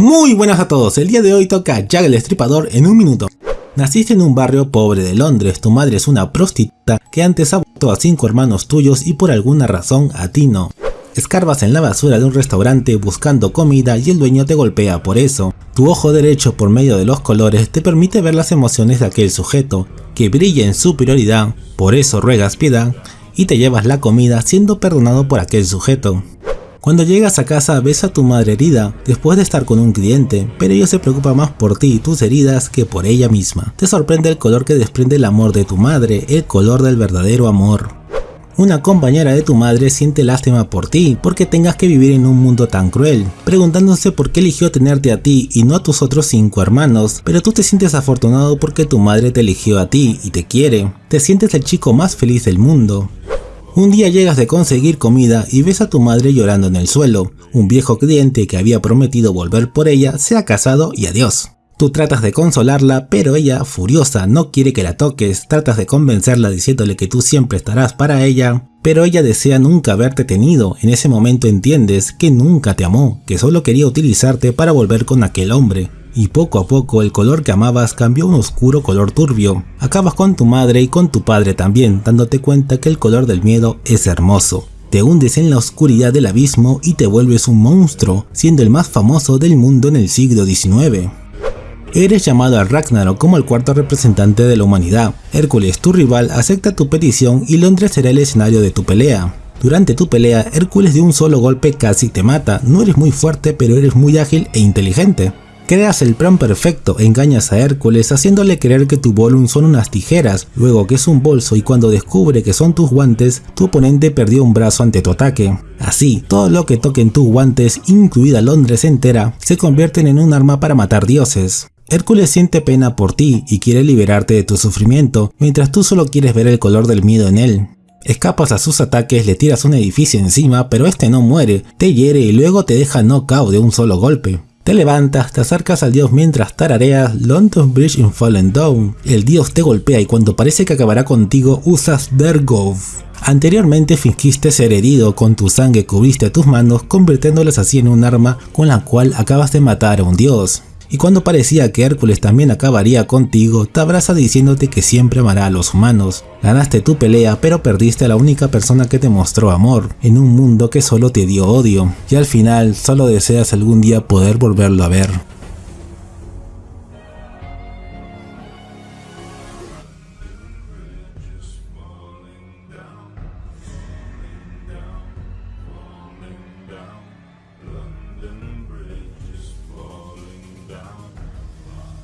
Muy buenas a todos, el día de hoy toca Jack el Estripador en un minuto. Naciste en un barrio pobre de Londres, tu madre es una prostituta que antes abortó a cinco hermanos tuyos y por alguna razón a ti no. Escarbas en la basura de un restaurante buscando comida y el dueño te golpea por eso. Tu ojo derecho por medio de los colores te permite ver las emociones de aquel sujeto, que brilla en superioridad, por eso ruegas piedad, y te llevas la comida siendo perdonado por aquel sujeto. Cuando llegas a casa ves a tu madre herida después de estar con un cliente, pero ella se preocupa más por ti y tus heridas que por ella misma. Te sorprende el color que desprende el amor de tu madre, el color del verdadero amor. Una compañera de tu madre siente lástima por ti porque tengas que vivir en un mundo tan cruel, preguntándose por qué eligió tenerte a ti y no a tus otros cinco hermanos, pero tú te sientes afortunado porque tu madre te eligió a ti y te quiere. Te sientes el chico más feliz del mundo. Un día llegas de conseguir comida y ves a tu madre llorando en el suelo. Un viejo cliente que había prometido volver por ella se ha casado y adiós. Tú tratas de consolarla, pero ella, furiosa, no quiere que la toques, tratas de convencerla diciéndole que tú siempre estarás para ella, pero ella desea nunca haberte tenido, en ese momento entiendes que nunca te amó, que solo quería utilizarte para volver con aquel hombre. Y poco a poco el color que amabas cambió a un oscuro color turbio. Acabas con tu madre y con tu padre también, dándote cuenta que el color del miedo es hermoso. Te hundes en la oscuridad del abismo y te vuelves un monstruo, siendo el más famoso del mundo en el siglo XIX. Eres llamado a Ragnarok como el cuarto representante de la humanidad. Hércules, tu rival, acepta tu petición y Londres será el escenario de tu pelea. Durante tu pelea, Hércules de un solo golpe casi te mata. No eres muy fuerte, pero eres muy ágil e inteligente. Creas el plan perfecto, engañas a Hércules haciéndole creer que tu bolum son unas tijeras, luego que es un bolso y cuando descubre que son tus guantes, tu oponente perdió un brazo ante tu ataque. Así, todo lo que toquen tus guantes, incluida Londres entera, se convierten en un arma para matar dioses. Hércules siente pena por ti y quiere liberarte de tu sufrimiento, mientras tú solo quieres ver el color del miedo en él. Escapas a sus ataques, le tiras un edificio encima, pero este no muere, te hiere y luego te deja knockout de un solo golpe. Te levantas, te acercas al dios mientras tarareas London Bridge in Fallen Down. El dios te golpea y cuando parece que acabará contigo usas Dergov. Anteriormente fingiste ser herido, con tu sangre cubriste tus manos convirtiéndolas así en un arma con la cual acabas de matar a un dios y cuando parecía que Hércules también acabaría contigo, te abraza diciéndote que siempre amará a los humanos. Ganaste tu pelea, pero perdiste a la única persona que te mostró amor, en un mundo que solo te dio odio, y al final solo deseas algún día poder volverlo a ver.